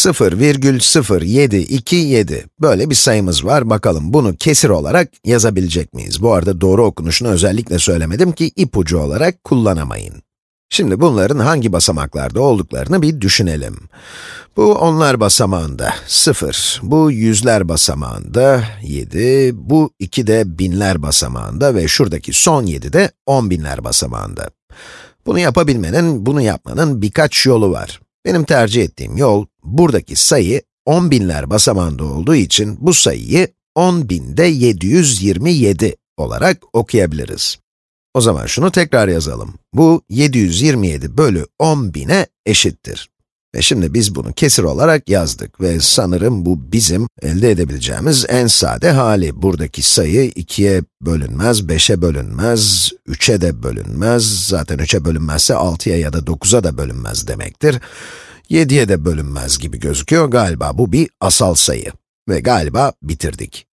0,0727 böyle bir sayımız var. Bakalım bunu kesir olarak yazabilecek miyiz? Bu arada doğru okunuşunu özellikle söylemedim ki ipucu olarak kullanamayın. Şimdi bunların hangi basamaklarda olduklarını bir düşünelim. Bu onlar basamağında 0, bu yüzler basamağında 7, bu 2 de binler basamağında ve şuradaki son 7 de on binler basamağında. Bunu yapabilmenin, bunu yapmanın birkaç yolu var. Benim tercih ettiğim yol, buradaki sayı 10 binler basamağında olduğu için bu sayıyı 10 binde 727 olarak okuyabiliriz. O zaman şunu tekrar yazalım. Bu 727 bölü 10 bine eşittir. Ve şimdi biz bunu kesir olarak yazdık ve sanırım bu bizim elde edebileceğimiz en sade hali. Buradaki sayı 2'ye bölünmez, 5'e bölünmez, 3'e de bölünmez. Zaten 3'e bölünmezse 6'ya ya da 9'a da bölünmez demektir. 7'ye de bölünmez gibi gözüküyor. Galiba bu bir asal sayı. Ve galiba bitirdik.